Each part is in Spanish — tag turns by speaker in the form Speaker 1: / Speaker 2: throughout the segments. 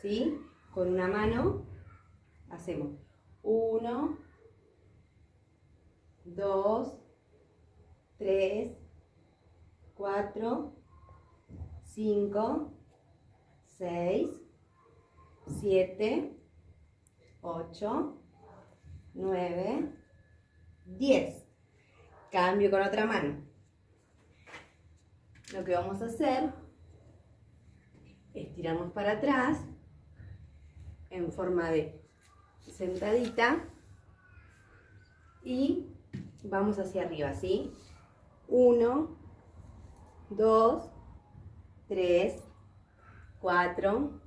Speaker 1: ¿sí? Con una mano hacemos 1, 2, 3, 4, 5, 6, 7, 8, 9, 10. Cambio con otra mano. Lo que vamos a hacer es tirarnos para atrás en forma de sentadita y vamos hacia arriba, ¿sí? 1, 2, 3, 4,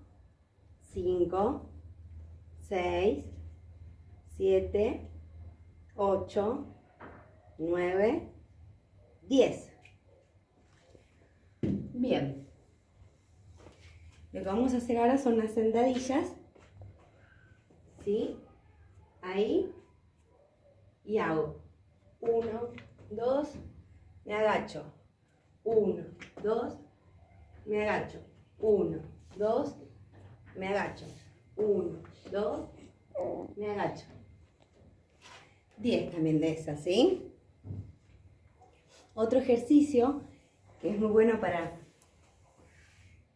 Speaker 1: 5, 6, 7, 8, 9, 10. Bien. Lo que vamos a hacer ahora son las sentadillas. ¿Sí? Ahí. Y hago 1, 2, me agacho. 1, 2, me agacho. 1, 2, me agacho. 1, 2, me agacho. 10 también de esas, ¿sí? Otro ejercicio que es muy bueno para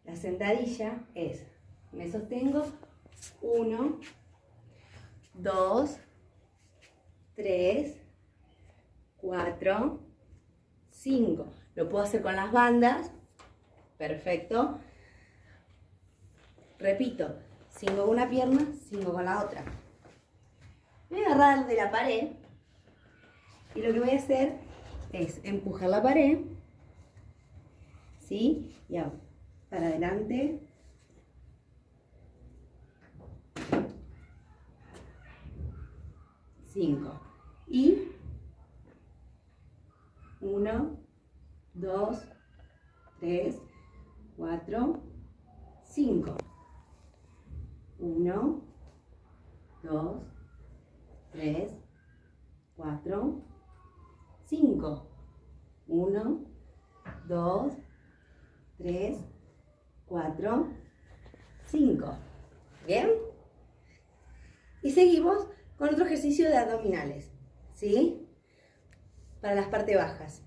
Speaker 1: la sentadilla es, me sostengo, 1, 2, 3, 4, 5. Lo puedo hacer con las bandas, perfecto. Repito, 5 con una pierna, 5 con la otra. Voy a agarrar de la pared y lo que voy a hacer es empujar la pared, ¿sí? Y hago para adelante. Cinco. Y uno, dos, tres, cuatro, cinco. Uno, dos, tres, cuatro, cinco. Uno, dos, tres, cuatro, cinco. ¿Bien? Y seguimos con otro ejercicio de abdominales, ¿sí? Para las partes bajas.